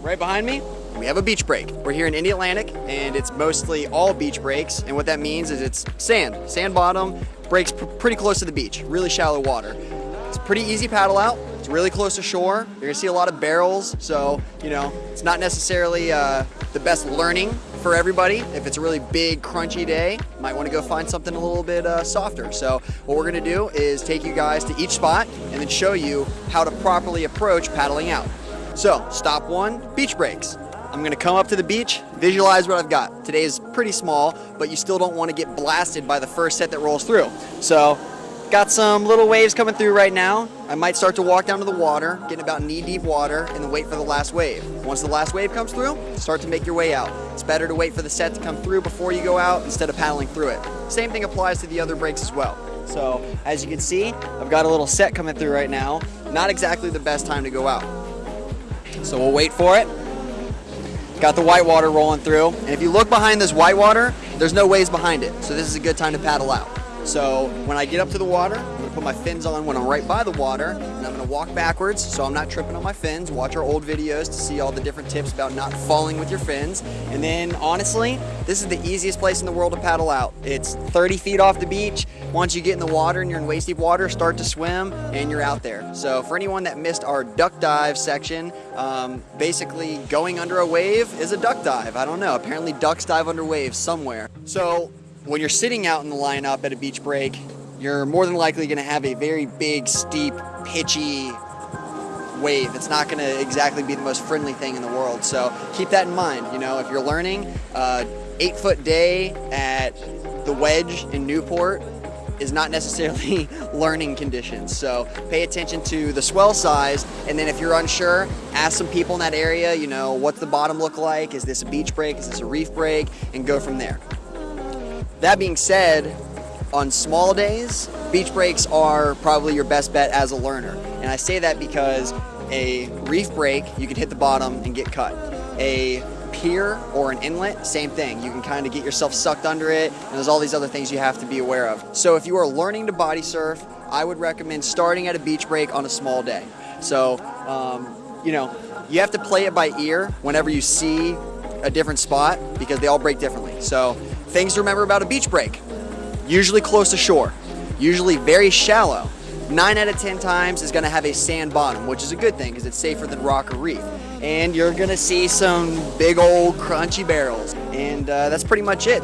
right behind me, we have a beach break. We're here in Indialantic and it's mostly all beach breaks. And what that means is it's sand, sand bottom, breaks pr pretty close to the beach, really shallow water. It's pretty easy paddle out. It's really close to shore. You're gonna see a lot of barrels. So, you know, it's not necessarily uh, the best learning for everybody. If it's a really big, crunchy day, might wanna go find something a little bit uh, softer. So what we're gonna do is take you guys to each spot and then show you how to properly approach paddling out. So, stop one, beach breaks. I'm gonna come up to the beach, visualize what I've got. Today is pretty small, but you still don't wanna get blasted by the first set that rolls through. So, got some little waves coming through right now. I might start to walk down to the water, getting about knee deep water, and then wait for the last wave. Once the last wave comes through, start to make your way out. It's better to wait for the set to come through before you go out instead of paddling through it. Same thing applies to the other breaks as well. So, as you can see, I've got a little set coming through right now. Not exactly the best time to go out. So we'll wait for it. Got the white water rolling through. And if you look behind this white water, there's no waves behind it. So this is a good time to paddle out. So when I get up to the water, gonna put my fins on when I'm right by the water, and I'm gonna walk backwards so I'm not tripping on my fins. Watch our old videos to see all the different tips about not falling with your fins. And then honestly, this is the easiest place in the world to paddle out. It's 30 feet off the beach. Once you get in the water and you're in waist deep water, start to swim and you're out there. So for anyone that missed our duck dive section, um, basically going under a wave is a duck dive. I don't know, apparently ducks dive under waves somewhere. So when you're sitting out in the lineup at a beach break, you're more than likely going to have a very big, steep, pitchy wave. It's not going to exactly be the most friendly thing in the world. So keep that in mind. You know, if you're learning, uh, eight foot day at the Wedge in Newport is not necessarily learning conditions. So pay attention to the swell size, and then if you're unsure, ask some people in that area, you know, what's the bottom look like? Is this a beach break? Is this a reef break? And go from there. That being said, on small days, beach breaks are probably your best bet as a learner. And I say that because a reef break, you can hit the bottom and get cut. A pier or an inlet, same thing. You can kind of get yourself sucked under it, and there's all these other things you have to be aware of. So if you are learning to body surf, I would recommend starting at a beach break on a small day. So, um, you know, you have to play it by ear whenever you see a different spot because they all break differently. So Things to remember about a beach break. Usually close to shore, usually very shallow. Nine out of 10 times is gonna have a sand bottom, which is a good thing because it's safer than rock or reef. And you're gonna see some big old crunchy barrels. And uh, that's pretty much it.